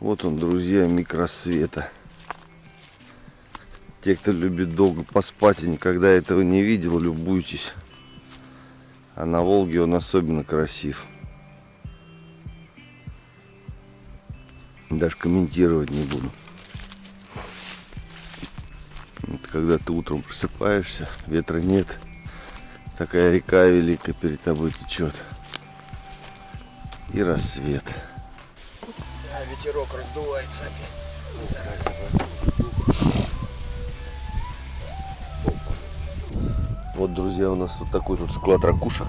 Вот он, друзья, микросвета. Те, кто любит долго поспать и никогда этого не видел, любуйтесь. А на Волге он особенно красив. Даже комментировать не буду. Вот когда ты утром просыпаешься, ветра нет, такая река великая перед тобой течет. И рассвет. Ветерок раздувается опять. Вот, друзья, у нас вот такой тут склад ракушек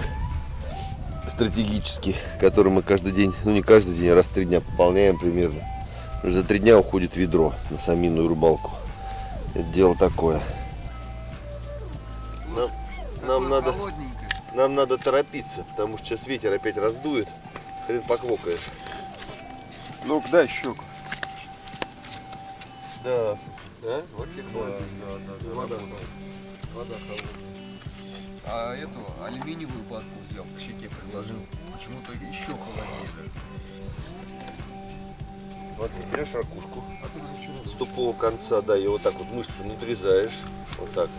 стратегический, который мы каждый день, ну не каждый день, а раз в три дня пополняем примерно. За три дня уходит ведро на саминную рыбалку. Это дело такое. Нам, нам надо, нам надо торопиться, потому что сейчас ветер опять раздует. Хрен поквокаешь. Ну-ка, дай щуку. Да, Да? Вот тепло. Да, да, да. Вода, вода холодная. А эту алюминиевую платку взял, к щеке приложил. Почему-то еще холоднее даже. Смотри, берешь ракушку с тупого конца, да, ее вот так вот мышцу надрезаешь, вот так,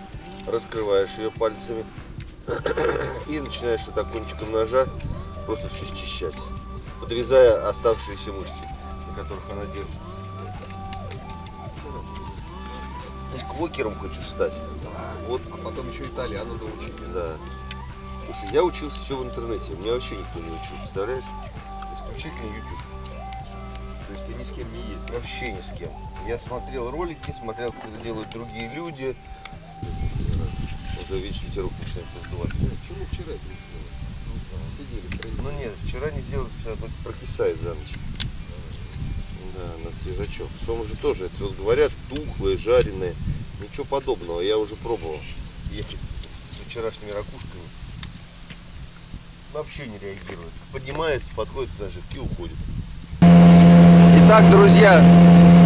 раскрываешь ее пальцами и начинаешь вот так кончиком ножа просто все счищать, подрезая оставшиеся мышцы, на которых она держится. Ты же квокером хочешь стать? Вот, А потом еще итальяну научить. да. Слушай, я учился все в интернете, меня вообще никто не учил, представляешь? Исключительно YouTube. То есть ты ни с кем не ездил. Вообще ни с кем. Я смотрел ролики, смотрел, как это делают другие люди. Уже видишь, ветерок начинает раздувать. Почему вчера это не сделали? Сидели, Ну нет, вчера не что оно прокисает за ночь. Да, на свежачок. Сом же тоже, это вот говорят, тухлые, жареные. Ничего подобного, я уже пробовал. Ехать с вчерашними ракушками. Вообще не реагирует. Поднимается, подходит к наживке и уходит. Итак, друзья,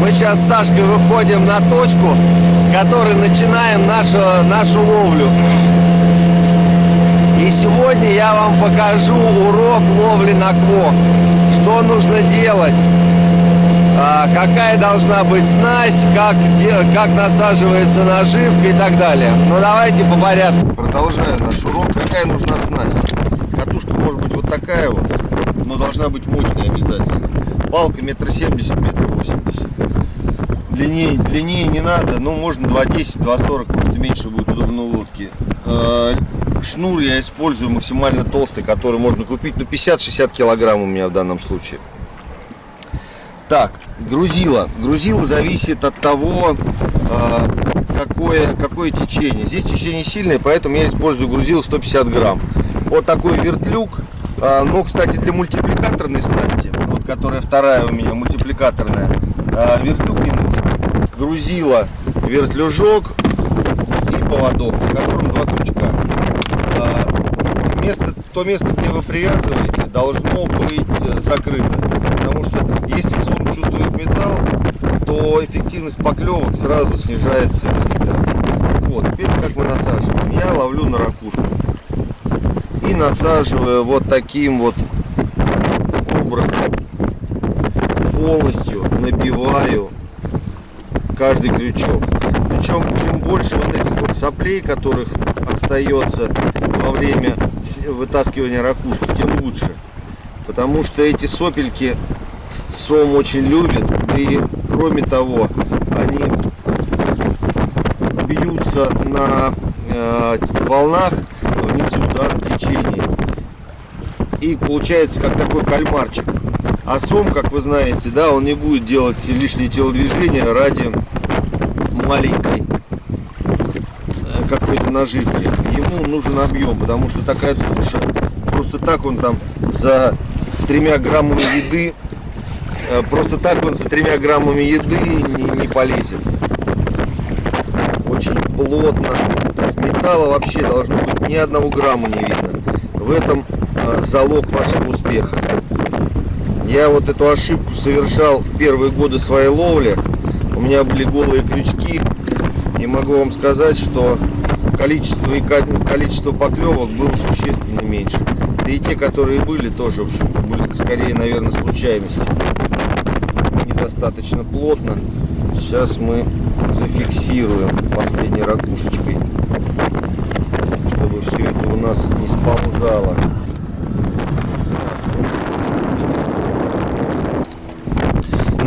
мы сейчас с Сашкой выходим на точку, с которой начинаем нашу, нашу ловлю. И сегодня я вам покажу урок ловли на квок. Что нужно делать, а, какая должна быть снасть, как, как насаживается наживка и так далее. Ну давайте по порядку. Продолжаю наш урок. Какая нужна снасть? Катушка может быть вот такая вот, но должна быть мощная обязательно. Палка метр семьдесят, метр восемьдесят. Длиннее, длиннее не надо, ну можно 2,10, 2,40, просто меньше будет удобно лодки. Шнур я использую максимально толстый, который можно купить, ну 50-60 килограмм у меня в данном случае. Так, грузило. Грузило зависит от того, э, какое, какое течение. Здесь течение сильное, поэтому я использую грузило 150 грамм. Вот такой вертлюг. Э, ну, кстати, для мультипликаторной снасти, вот которая вторая у меня, мультипликаторная, э, вертлюг не нужен. Грузило, вертлюжок и поводок, на котором два крючка. То место, где вы привязываете, должно быть э, закрыто. Потому что если сум чувствует металл, то эффективность поклевок сразу снижается. Вот, теперь как мы насаживаем. Я ловлю на ракушку. И насаживаю вот таким вот образом. Полностью набиваю каждый крючок. Причем, чем больше вот этих вот соплей, которых остается во время вытаскивания ракушки, тем лучше. Потому что эти сопельки сом очень любит. И кроме того, они бьются на э, волнах внизу да, течения. И получается как такой кальмарчик. А сом, как вы знаете, да, он не будет делать лишние телодвижения ради маленькой э, какой-то наживки. Ему нужен объем, потому что такая туша, просто так он там за тремя граммами еды, э, просто так он за тремя граммами еды не, не полезет. Очень плотно. Металла вообще должно быть ни одного грамма не видно. В этом э, залог вашего успеха. Я вот эту ошибку совершал в первые годы своей ловли. У меня были голые крючки. И могу вам сказать, что количество, и количество поклевок было существенно меньше. Да и те, которые были, тоже, в общем были скорее, наверное, случайностью. достаточно плотно. Сейчас мы зафиксируем последней ракушечкой, чтобы все это у нас не сползало.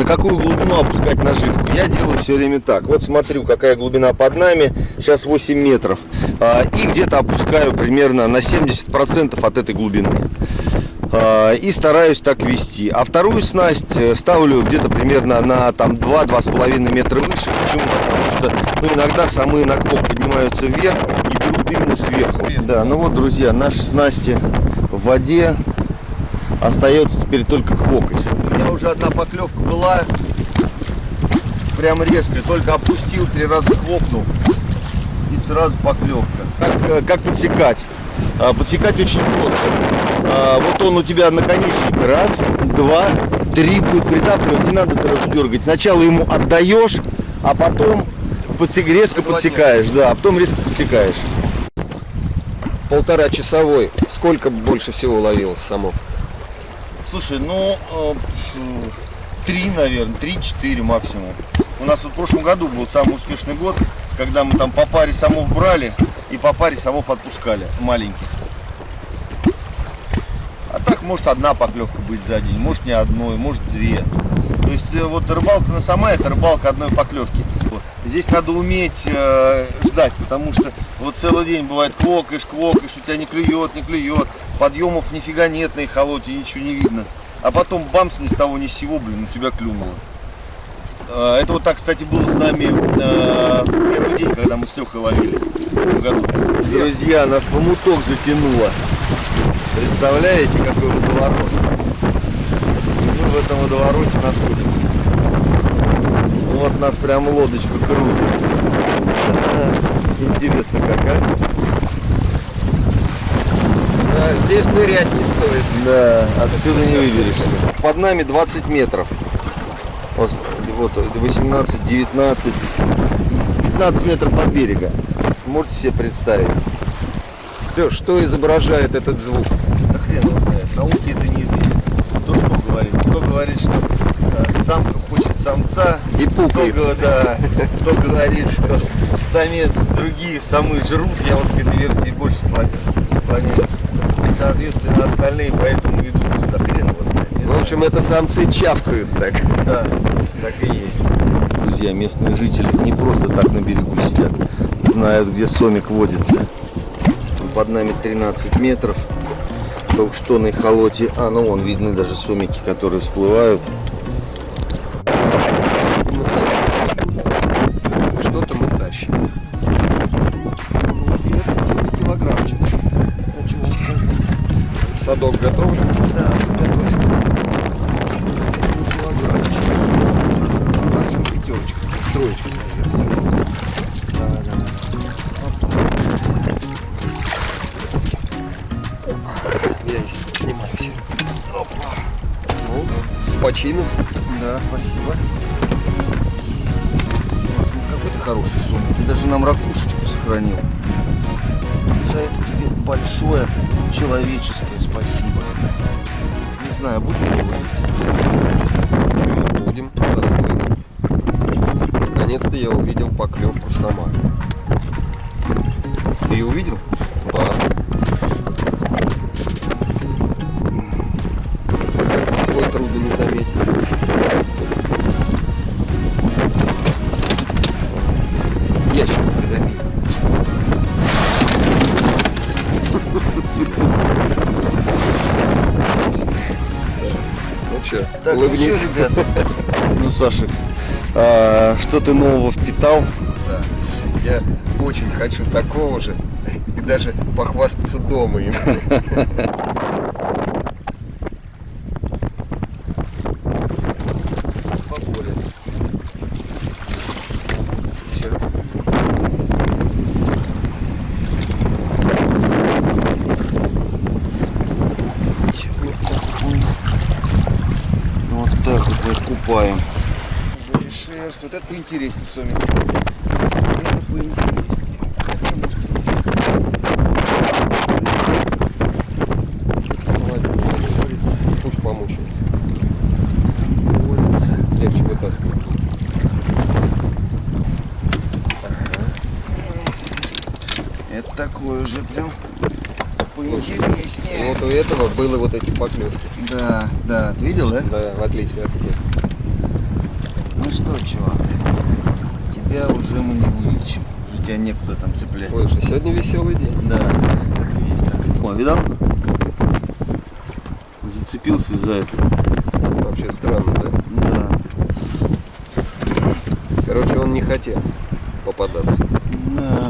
Какую глубину опускать наживку? Я делаю все время так. Вот смотрю, какая глубина под нами. Сейчас 8 метров. А, и где-то опускаю примерно на 70% от этой глубины. А, и стараюсь так вести. А вторую снасть э, ставлю где-то примерно на там 2-2,5 метра выше. Почему? Потому что ну, иногда самые на квок поднимаются вверх и берут именно сверху. Да, ну вот, друзья, наши снасти в воде. Остается теперь только. У меня уже одна поклевка была. Прям резкая. Только опустил, три раза квокнул. И сразу поклевка. Как, э, как подсекать? А, подсекать очень просто. А, вот он у тебя наконечник. Раз, два, три будет притапливать. Не надо сразу дергать. Сначала ему отдаешь, а потом подсек, резко подсекаешь. Да, а потом резко подсекаешь. Полтора часовой. Сколько больше всего ловилось самов? Слушай, ну, э, три, наверное, три-четыре максимум. У нас вот в прошлом году был самый успешный год, когда мы там по паре самов брали и по паре самов отпускали, маленьких. А так может одна поклевка быть за день, может не одной, может две. То есть э, вот рыбалка на сама это рыбалка одной поклевки. Здесь надо уметь э, ждать, потому что вот целый день бывает квокаешь, квокаешь, у тебя не клюет, не клюет, подъемов нифига нет на эхолоте, ничего не видно. А потом бамс ни с того ни с сего, блин, у тебя клюнуло. Э, это вот так, кстати, было с нами э, первый день, когда мы с Лехой ловили в году. Друзья, нас в омуток затянуло. Представляете, какой водоворот? Мы в этом водовороте находимся. Вот нас прям лодочка крутит. Интересно какая. Да, здесь нырять не стоит. Да, отсюда не выберешься. Под нами 20 метров. Вот, вот 18, 19, 15 метров от берега. Можете себе представить. Леш, что изображает этот звук? Да хрен его знает. Науке это неизвестно. Кто что говорит? Кто говорит, что э, самка хочет самца. И пукает. Кто, да, кто говорит, что самец другие самы жрут. Я вот к этой версии больше склоняюсь. И, соответственно, остальные поэтому идут сюда. Хрен его знает. В знаю. общем, это самцы чавкают так. Да, так и есть. Друзья, местные жители не просто так на берегу сидят, знают, где сомик водится. Под нами 13 метров. Только что на эхолоте, а ну вон видны даже сомики, которые всплывают. Садок готовлен? Да, готовь. Причем пятерочка, троечка, наверное. Да, да, Я снимаю все. Ну, с почином. Да, спасибо. Есть. Вот, ну, какой ты хороший сон. Ты даже нам ракушечку сохранил. За это тебе большое человеческое знаю, будем ли его есть или сохранять. Чё, Будем. Наконец-то я увидел поклевку сама. Ты ее увидел? Да. Ну ну улыбнись. что, ребята? Ну, Саша, а, что ты нового впитал? Да. Я очень хочу такого же и даже похвастаться дома им. поинтереснее с вами. Это поинтереснее. Хотя, может, Пусть помучается. Легче вытаскивать. Это такое уже прям поинтереснее. Вот у этого были вот эти поклевки. Да, да, ты видел, да? Да, в отличие от тех. Ну что, чувак, тебя уже мы не вылечим. Уже тебя некуда там цеплять. Слушай, сегодня веселый день. Да, так и есть. Так и... О, видал? Зацепился за это. Вообще странно, да? Да. Короче, он не хотел попадаться. Да.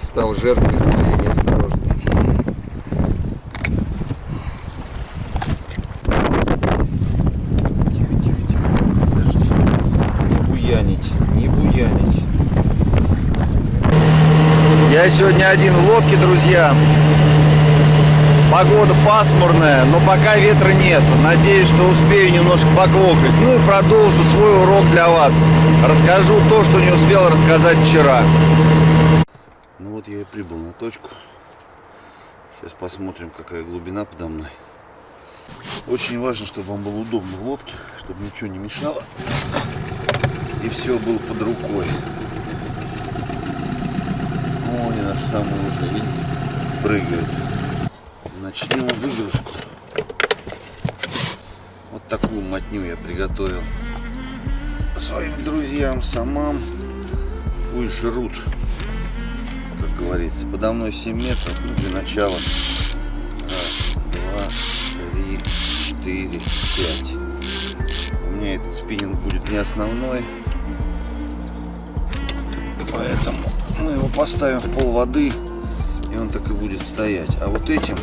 Стал жертвой своей неосторожности. Тихо, тихо, тихо. Подожди. Не буянить, не буянить. Я сегодня один в лодке, друзья. Погода пасмурная, но пока ветра нет. Надеюсь, что успею немножко поквокать. Ну и продолжу свой урок для вас. Расскажу то, что не успел рассказать вчера. Ну вот я и прибыл на точку. Сейчас посмотрим, какая глубина подо мной. Очень важно, чтобы вам было удобно в лодке, чтобы ничего не мешало. И все было под рукой. О, и наш самый уже, видите, прыгает. Начнем выгрузку. Вот такую мотню я приготовил своим друзьям, самам. Пусть жрут, как говорится. Подо мной 7 метров, ну, для начала. Два, три, четыре, пять. У меня этот спиннинг будет не основной. Поэтому мы его поставим в пол воды, и он так и будет стоять. А вот этим,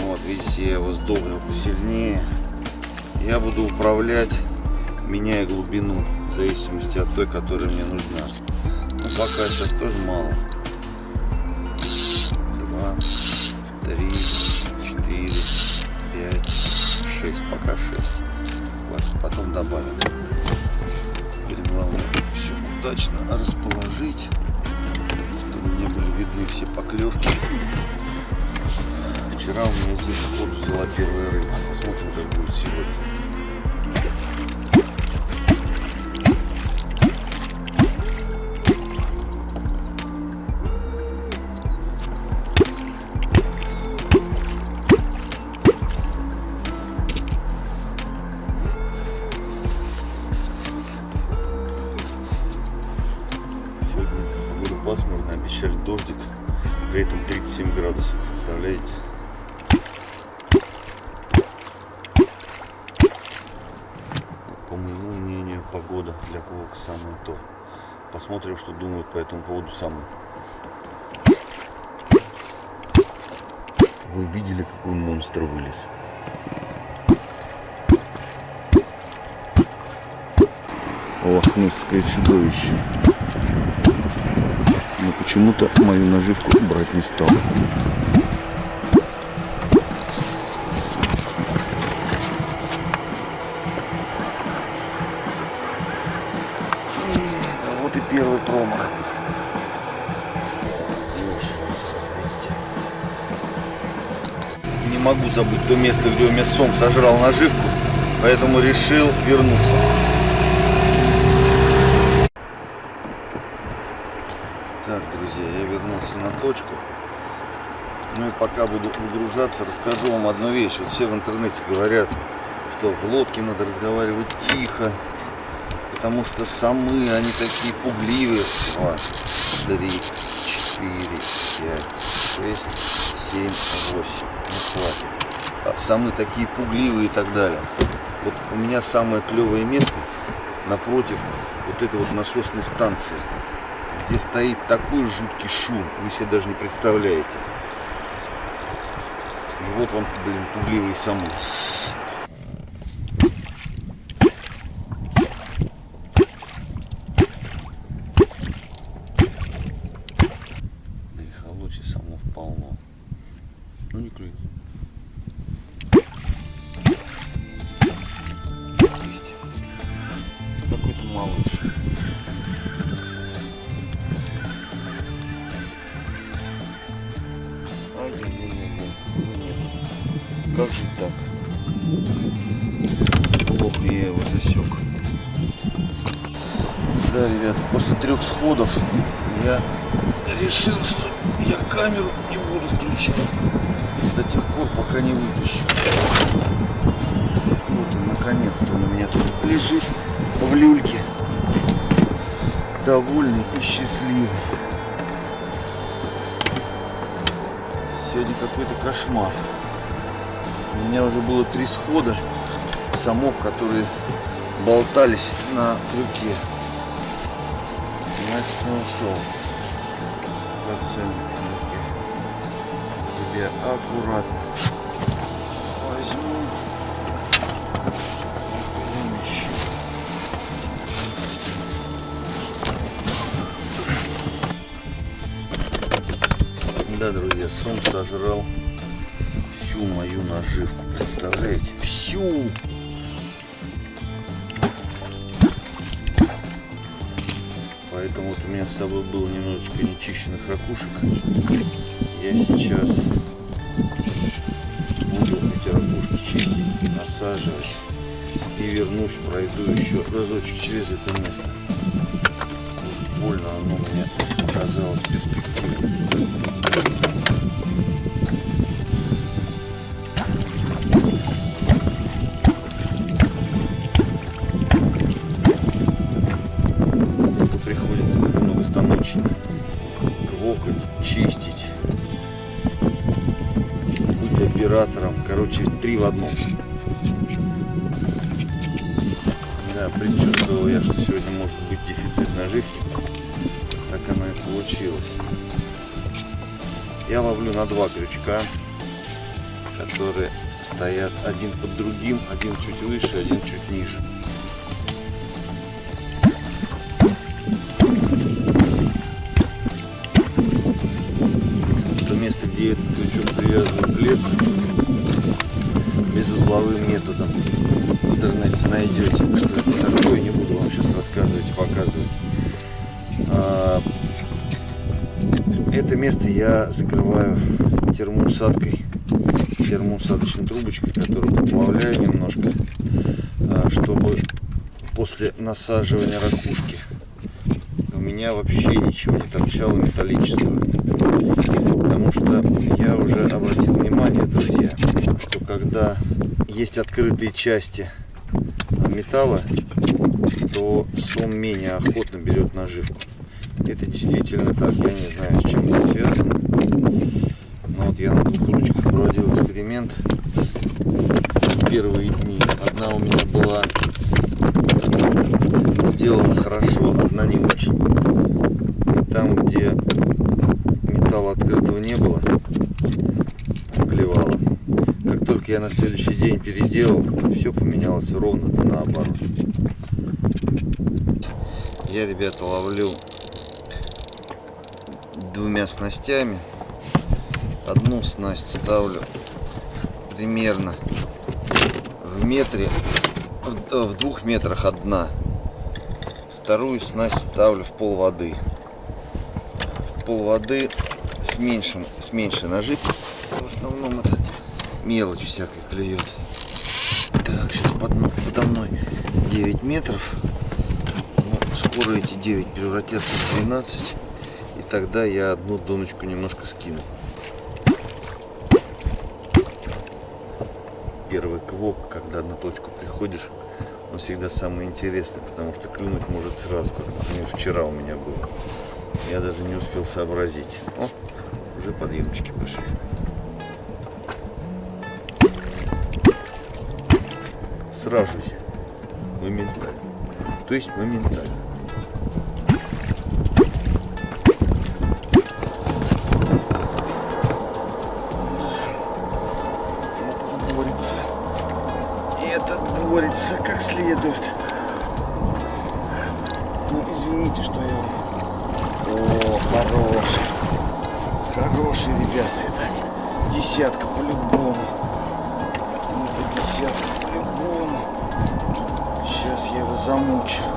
вот видите, я его сдобрил посильнее. Я буду управлять, меняя глубину, в зависимости от той, которая мне нужна. Но пока сейчас тоже мало. Два, три, четыре, пять, шесть. Пока шесть. Потом добавим. Удачно расположить, чтобы не были видны все поклевки. Вчера у меня здесь сходу взяла первая рыба. Посмотрим, как будет. Сегодня Посмотрим, что думают по этому поводу сами. Вы видели, какой монстр вылез? Лохнесское чудовище. Но почему-то мою наживку брать не стал. Забыть то место, где у меня сом сожрал наживку, поэтому решил вернуться. Так, друзья, я вернулся на точку. Ну и пока буду выгружаться, расскажу вам одну вещь. Вот все в интернете говорят, что в лодке надо разговаривать тихо, потому что самы, они такие пугливые. Два, три, четыре, пять, шесть, семь, восемь. Ну хватит. А самы такие пугливые и так далее. Вот у меня самое клевое место напротив вот этой вот насосной станции где стоит такой жуткий шум, вы себе даже не представляете. И вот вам, блин, пугливый саму. Да и холодки самов полно. Ну не клюет. Трех сходов я решил, что я камеру не буду включать до тех пор, пока не вытащу. Вот он, наконец-то он у меня тут лежит в люльке. Довольный и счастливый. Сегодня какой-то кошмар. У меня уже было три схода самов, которые болтались на крюке. Значит, не ушел. Крюке. Тебе аккуратно возьму. Да, друзья, сом сожрал всю мою наживку. Представляете? Всю! Вот у меня с собой было немножечко нечищенных ракушек. Я сейчас буду эти ракушки чистить, насаживать. И вернусь, пройду еще разочек через это место. Больно оно мне показалось перспективным. Три в одном. Да, предчувствовал я, что сегодня может быть дефицит наживки. Так оно и получилось. Я ловлю на два крючка, которые стоят один под другим, один чуть выше, один чуть ниже. То место, где этот крючок привязывают к лесу, безузловым методом в интернете найдете, что это такое, не буду вам сейчас рассказывать и показывать. А, Это место я закрываю термоусадкой, термоусадочной трубочкой, которую поплавляю немножко, а, чтобы после насаживания ракушки у меня вообще ничего не торчало металлического. Потому что я уже обратил внимание, друзья, что когда есть открытые части металла, то сом менее охотно берет наживку. Это действительно так. Я не знаю, с чем это связано. Но вот я на двух ручках проводил эксперимент первые дни. Одна у меня была сделана хорошо, одна не очень. И там, где металла открытого не было, клевало. Я на следующий день переделал, все поменялось ровно наоборот. Я, ребята, ловлю двумя снастями. Одну снасть ставлю примерно в метре, в, э, в двух метрах от дна. Вторую снасть ставлю в пол воды. В пол воды с, меньшим, с меньшей наживкой. В основном это мелочь всякая клюет. Так, сейчас под, подо мной 9 метров. Ну, скоро эти 9 превратятся в 12. И тогда я одну доночку немножко скину. Первый квок, когда на точку приходишь, он всегда самый интересный, потому что клюнуть может сразу, как, например, вчера у меня было. Я даже не успел сообразить. О, уже подъемчики пошли. Сразу же. Моментально. То есть моментально. Этот борется. Этот борется как следует. Ну, извините, что я... О, хороший. Хороший, ребята, это десятка по-любому. Это десятка по-любому. Сейчас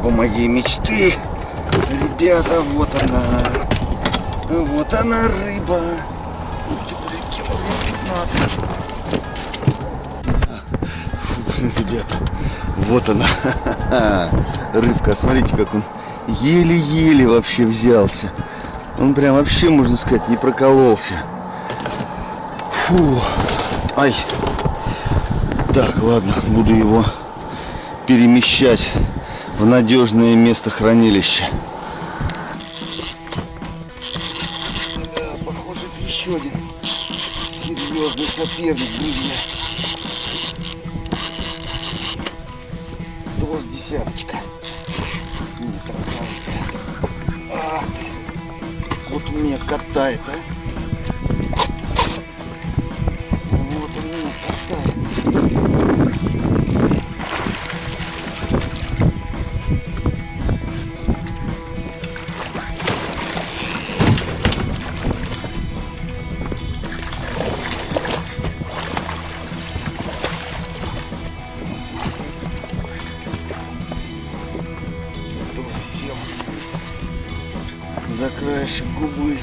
рыба моей мечты. Ребята, вот она. Вот она, рыба. Ух ты, блин, килограмм 15. Фу, блин, ребята, вот она. Рыбка, смотрите, как он еле-еле вообще взялся. Он прям вообще, можно сказать, не прокололся. Фу. Ай. Так, ладно, буду его перемещать в надежное место хранилища. Похоже, еще один серьезный соперник, друзья. Доз десяточка. Мне так кажется. Ах ты. Вот у меня катает, а. За губы.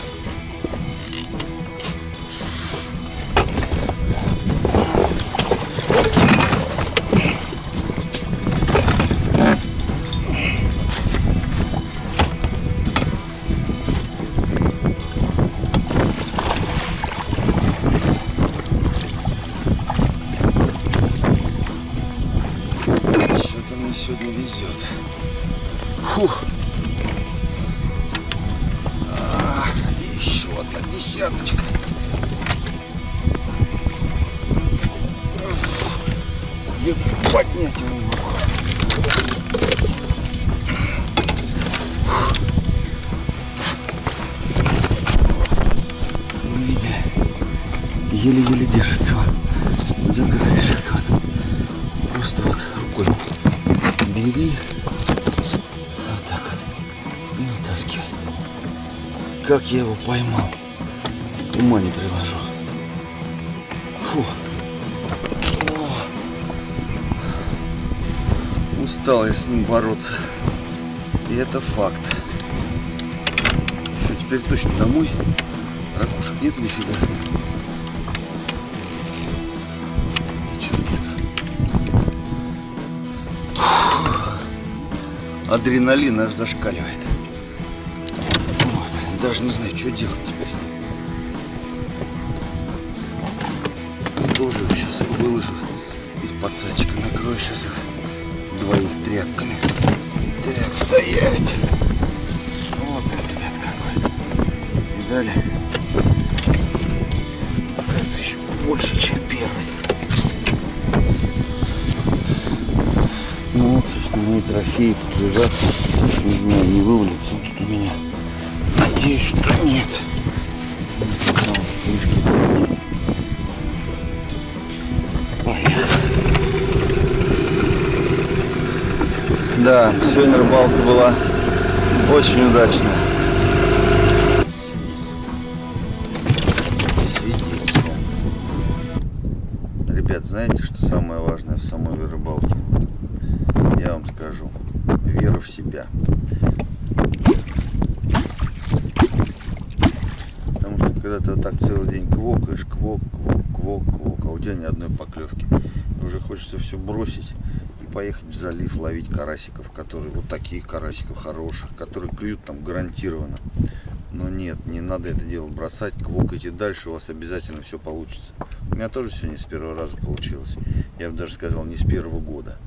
Еле-еле держится он за краешек. Вот. Просто вот рукой бери. Вот так вот. И вытаскивай. Как я его поймал. Ума не приложу. Фу. О. Устал я с ним бороться. И это факт. Что, теперь точно домой? Ракушек нет нифига. Адреналин аж зашкаливает. Даже не знаю, что делать теперь с ним. Тоже сейчас их выложу из подсадчика. Накрою сейчас их двоих тряпками. Так, стоять. Вот, ребят, какой. Видали? Кажется, еще больше, чем первый. Трофеи тут лежат. Не знаю, не вывалится он тут у меня. Надеюсь, что нет. Да, сегодня рыбалка была очень удачная. Ребят, знаете, что самое важное в самой рыбалке? Я вам скажу. Вера в себя. Потому что когда ты вот так целый день квокаешь, квок, квок, квок, квок, а у тебя ни одной поклевки. Уже хочется все бросить и поехать в залив ловить карасиков, которые вот таких карасиков хороших, которые клюют там гарантированно. Но нет, не надо это дело бросать, квокайте дальше, у вас обязательно все получится. У меня тоже все не с первого раза получилось. Я бы даже сказал, не с первого года.